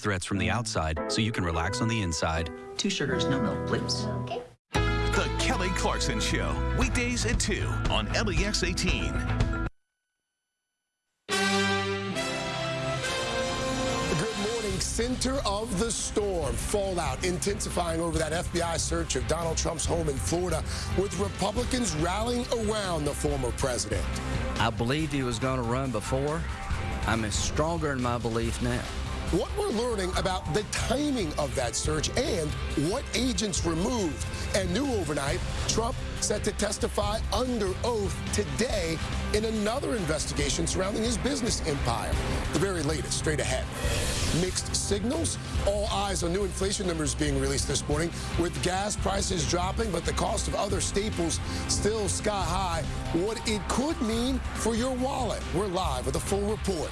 threats from the outside so you can relax on the inside. Two sugars, no milk, please. Okay. The Kelly Clarkson Show, weekdays at 2 on LEX 18. Good morning. Center of the storm. Fallout intensifying over that FBI search of Donald Trump's home in Florida, with Republicans rallying around the former president. I believed he was going to run before. I'm stronger in my belief now. What we're learning about the timing of that search and what agents removed. And new overnight, Trump set to testify under oath today in another investigation surrounding his business empire. The very latest, straight ahead. Mixed signals. All eyes on new inflation numbers being released this morning, with gas prices dropping, but the cost of other staples still sky high. What it could mean for your wallet. We're live with a full report.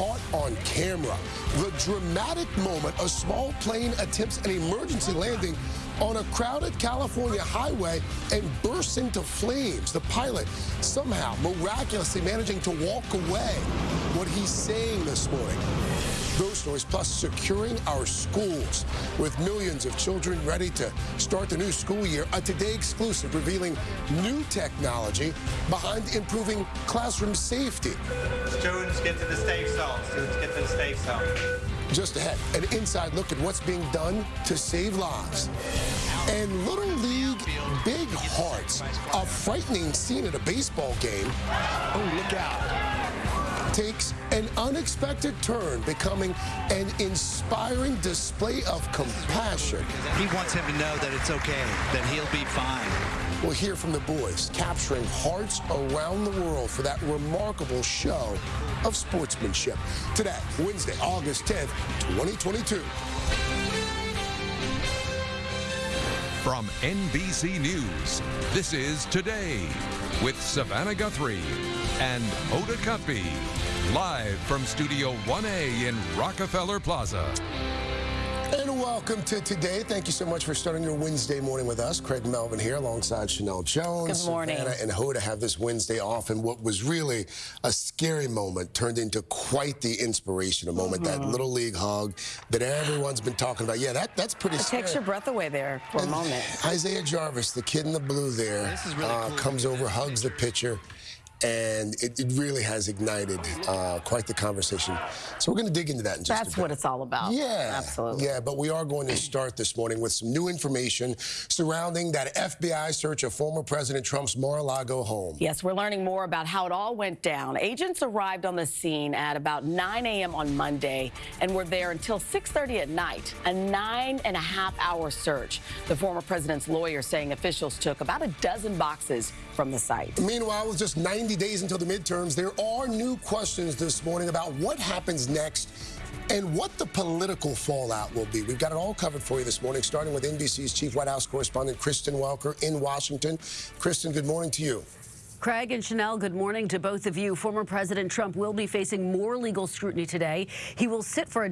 Caught on camera. The dramatic moment a small plane attempts an emergency landing on a crowded California highway and bursts into flames. The pilot somehow miraculously managing to walk away. What he's saying this morning. Those stories, plus securing our schools with millions of children ready to start the new school year. A Today exclusive revealing new technology behind improving classroom safety. Students get to the safe zone. Students get to the safe zone. Just ahead, an inside look at what's being done to save lives. And Little League Big Hearts, a frightening scene at a baseball game. Oh, look out takes an unexpected turn, becoming an inspiring display of compassion. He wants him to know that it's okay, that he'll be fine. We'll hear from the boys, capturing hearts around the world for that remarkable show of sportsmanship. Today, Wednesday, August 10th, 2022. From NBC News, this is Today with Savannah Guthrie and Hoda Kotb, live from Studio 1A in Rockefeller Plaza. And welcome to today. Thank you so much for starting your Wednesday morning with us. Craig Melvin here alongside Sheinelle Jones. Good morning. Savannah and Hoda have this Wednesday off, and what was really a scary moment turned into quite the inspirational moment. Mm -hmm. That mm-hmm. little league hug that everyone's been talking about. Yeah, that, that's pretty it scary. takes your breath away there for and a moment. Isaiah Jarvis, the kid in the blue there, really uh, cool. comes over, hugs the pitcher and it, it, really has ignited uh, quite the conversation. So we're going to dig into that in just That's what it's all about. Yeah. Absolutely. Yeah, but we are going to start this morning with some new information surrounding that FBI search of former President Trump's Mar-a-Lago home. Yes, we're learning more about how it all went down. Agents arrived on the scene at about 9 a.m. on Monday and were there until 6.30 at night, a nine and a half hour search. The former president's lawyer saying officials took about a dozen boxes from the site. Meanwhile, with just 90 days until the midterms, there are new questions this morning about what happens next and what the political fallout will be. We've got it all covered for you this morning, starting with NBC's chief White House correspondent, Kristen Welker in Washington. Kristen, good morning to you. Craig and Sheinelle, good morning to both of you. Former President Trump will be facing more legal scrutiny today. He will sit for a